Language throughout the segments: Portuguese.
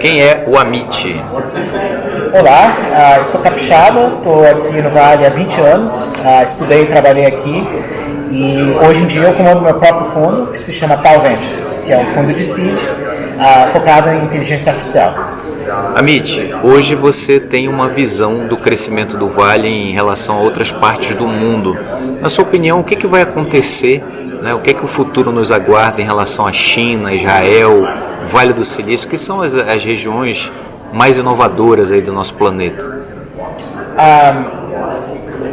quem é o Amit? Olá, uh, eu sou capixaba, estou aqui no Vale há 20 anos, uh, estudei e trabalhei aqui e hoje em dia eu comando meu próprio fundo que se chama Tal Ventures, que é um fundo de seed uh, focado em inteligência artificial. Amit, hoje você tem uma visão do crescimento do Vale em relação a outras partes do mundo. Na sua opinião, o que, que vai acontecer né? O que é que o futuro nos aguarda em relação à China, Israel, Vale do Silício, que são as, as regiões mais inovadoras aí do nosso planeta?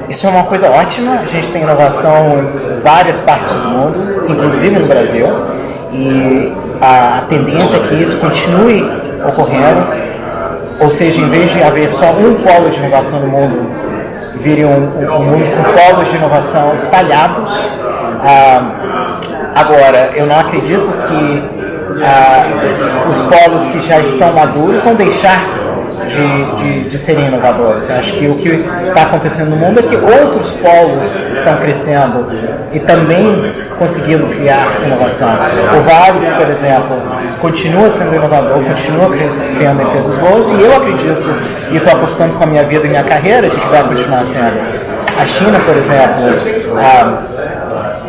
Isso é uma coisa ótima. A gente tem inovação em várias partes do mundo, inclusive no Brasil, e a tendência é que isso continue ocorrendo. Ou seja, em vez de haver só um polo de inovação no mundo, vire um, um, um mundo com polos de inovação espalhados ah, agora, eu não acredito que ah, os polos que já estão maduros vão deixar de, de, de serem inovadores. Eu acho que o que está acontecendo no mundo é que outros polos estão crescendo e também conseguindo criar inovação. O Vale, por exemplo, continua sendo inovador, continua criando empresas boas e eu acredito e estou apostando com a minha vida e minha carreira de que vai continuar sendo. A China, por exemplo, ah,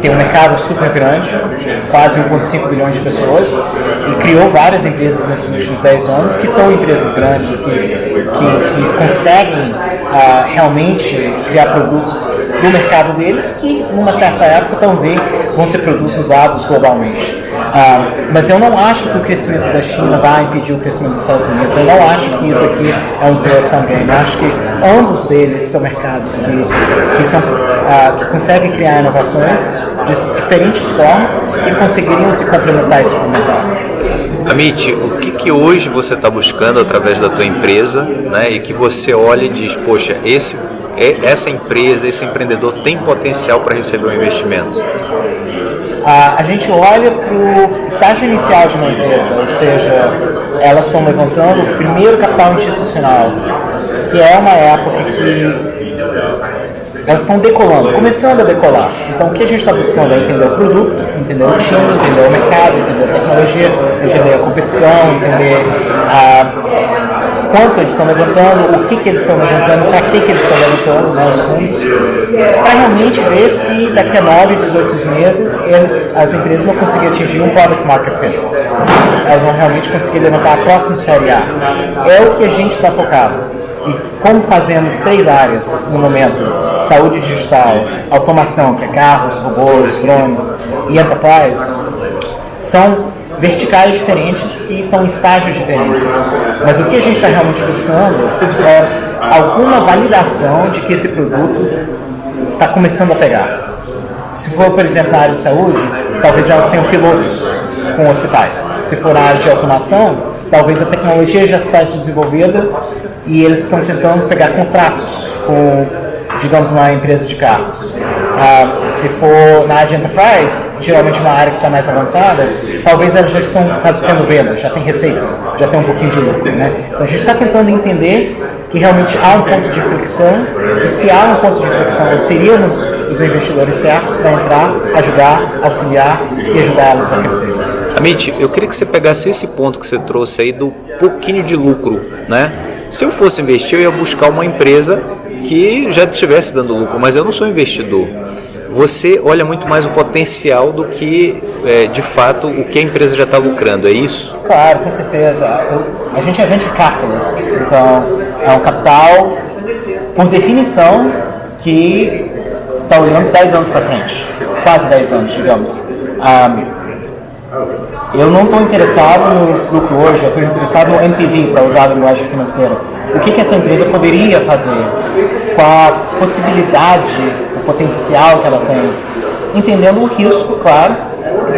tem um mercado super grande, quase 1,5 bilhões de pessoas, e criou várias empresas nesses últimos 10 anos que são empresas grandes, que, que, que conseguem uh, realmente criar produtos do mercado deles que, numa certa época, também vão ser produtos usados globalmente. Uh, mas eu não acho que o crescimento da China vai impedir o crescimento dos Estados Unidos. Eu não acho que isso aqui é um zero-sum game. Eu acho que ambos deles são mercados que, que, são, uh, que conseguem criar inovações de diferentes formas e conseguiriam se complementar e se complementar. Amit, o que, que hoje você está buscando através da tua empresa né, e que você olha e diz, poxa, esse, essa empresa, esse empreendedor tem potencial para receber um investimento? A gente olha para o estágio inicial de uma empresa, ou seja, elas estão levantando o primeiro capital institucional, que é uma época que elas estão decolando, começando a decolar. Então o que a gente está buscando é entender o produto, entender o time, entender o mercado, entender a tecnologia, entender a competição, entender a quanto eles estão levantando, o que, que eles estão levantando, para que, que eles estão levantando, né, os fundos, para realmente ver se daqui a 9, 18 meses eles, as empresas vão conseguir atingir um product market fit. Elas vão realmente conseguir levantar a próxima série A. É o que a gente está focado. E como fazemos três áreas no momento, saúde digital, automação, que é carros, robôs, drones e enterprise, são verticais diferentes que estão em estágios diferentes. Mas o que a gente está realmente buscando é alguma validação de que esse produto está começando a pegar. Se for, por exemplo, na área de saúde, talvez elas tenham pilotos com hospitais. Se for na área de automação, talvez a tecnologia já está desenvolvida e eles estão tentando pegar contratos com digamos, uma empresa de carros. Ah, se for na área de enterprise, geralmente uma área que está mais avançada, talvez elas já estão fazendo venda, já tem receita, já tem um pouquinho de lucro. Né? Então a gente está tentando entender que realmente há um ponto de fricção e se há um ponto de fricção, seríamos os investidores certos para entrar, ajudar, auxiliar e ajudar elas a crescer. Amit, eu queria que você pegasse esse ponto que você trouxe aí do pouquinho de lucro, né? Se eu fosse investir, eu ia buscar uma empresa que já estivesse dando lucro, mas eu não sou investidor. Você olha muito mais o potencial do que, é, de fato, o que a empresa já está lucrando, é isso? Claro, com certeza. Eu, a gente é venture capitalist, então é um capital, por definição, que está olhando 10 anos para frente, quase 10 anos, digamos. Um, eu não estou interessado no lucro hoje, eu estou interessado no MPV, para usar a linguagem financeira. O que, que essa empresa poderia fazer? Qual a possibilidade, o potencial que ela tem? Entendendo o risco, claro,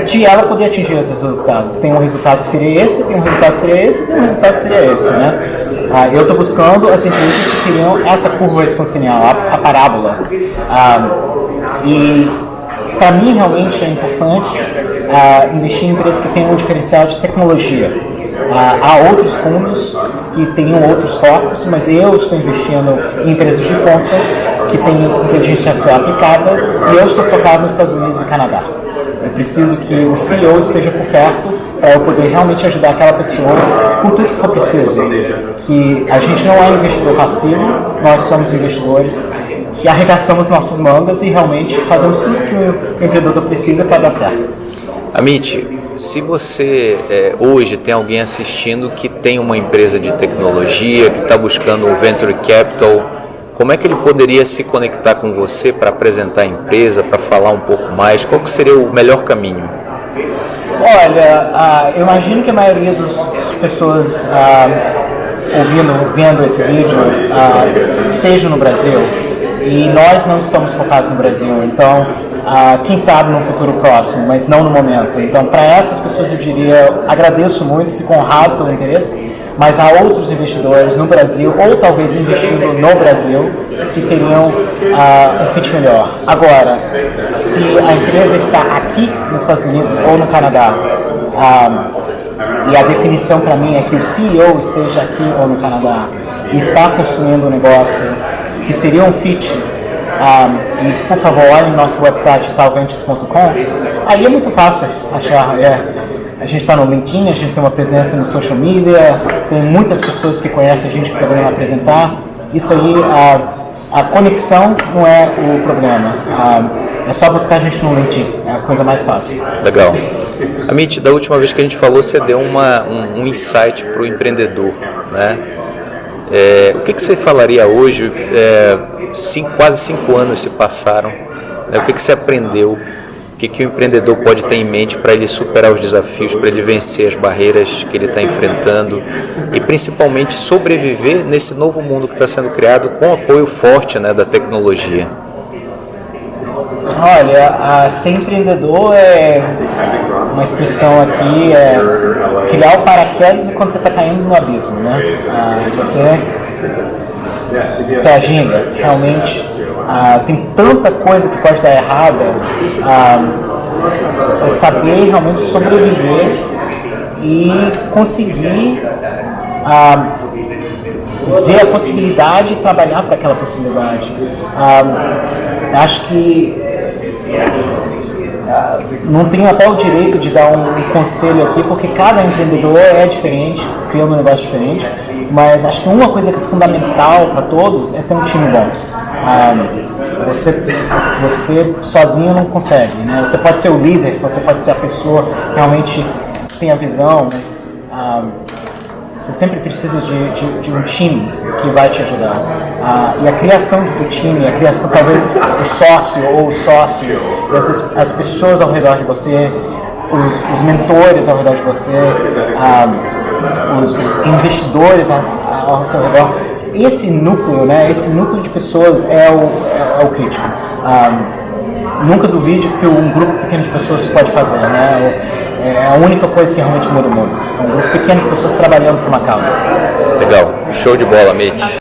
de ela poder atingir esses resultados. Tem um resultado que seria esse, tem um resultado que seria esse, tem um resultado que seria esse, né? Ah, eu estou buscando as empresas que teriam essa curva exponencial, a, a parábola. Ah, e para mim realmente é importante ah, investir em empresas que tenham um diferencial de tecnologia. Ah, há outros fundos que tenham outros focos, mas eu estou investindo em empresas de ponta que têm inteligência artificial aplicada e eu estou focado nos Estados Unidos e Canadá. Eu preciso que o CEO esteja por perto para eu poder realmente ajudar aquela pessoa com tudo que for preciso. Que a gente não é investidor passivo, nós somos investidores que arregaçamos nossas mangas e realmente fazemos tudo que o empreendedor precisa para dar certo. Amit, se você é, hoje tem alguém assistindo que tem uma empresa de tecnologia, que está buscando um venture capital, como é que ele poderia se conectar com você para apresentar a empresa, para falar um pouco mais? Qual seria o melhor caminho? Olha, ah, eu imagino que a maioria das pessoas ah, ouvindo, vendo esse vídeo ah, estejam no Brasil e nós não estamos focados no Brasil, então ah, quem sabe no futuro próximo, mas não no momento. Então, para essas pessoas eu diria, agradeço muito, fico honrado pelo interesse, mas há outros investidores no Brasil, ou talvez investindo no Brasil, que seriam ah, um fit melhor. Agora, se a empresa está aqui nos Estados Unidos ou no Canadá, ah, e a definição para mim é que o CEO esteja aqui ou no Canadá e está construindo um negócio que seria um fit um, e por favor olhem nosso website talventes.com aí é muito fácil achar é, a gente está no LinkedIn, a gente tem uma presença no social media, tem muitas pessoas que conhecem a gente que poderiam apresentar. Isso aí, a, a conexão não é o problema. A, é só buscar a gente no LinkedIn, é a coisa mais fácil. Legal. Amit, da última vez que a gente falou, você deu uma, um, um insight para o empreendedor, né? É, o que, que, você falaria hoje? É, cinco, quase cinco anos se passaram. Né? O que, que você aprendeu que, que o empreendedor pode ter em mente para ele superar os desafios, para ele vencer as barreiras que ele está enfrentando e principalmente sobreviver nesse novo mundo que está sendo criado com apoio forte né, da tecnologia? Olha, a ser empreendedor é uma expressão aqui, é criar o paraquedas quando você está caindo no abismo, né? Ah, você que agenda realmente ah, tem tanta coisa que pode dar errada, ah, é saber realmente sobreviver e conseguir ah, ver a possibilidade e trabalhar para aquela possibilidade. Ah, acho que ah, não tenho até o direito de dar um, um, conselho aqui, porque cada empreendedor é diferente, cria um negócio diferente, mas acho que uma coisa que é fundamental para todos é ter um time bom. Ah, você, você sozinho não consegue, né? Você pode ser o líder, você pode ser a pessoa que realmente tem a visão, mas ah, você sempre precisa de, de, de, um time que vai te ajudar. Ah, e a criação do time, a criação, talvez o sócio ou os sócios, as, as pessoas ao redor de você, os, os mentores ao redor de você, ah, os, os investidores ao, ao seu redor. Esse núcleo, né, esse núcleo de pessoas é o, é, é o crítico. Um, nunca duvide que um grupo pequeno de pessoas pode fazer, né? É a única coisa que realmente muda o mundo. É um grupo pequeno de pessoas trabalhando por uma causa. Legal, show de bola, Mitch.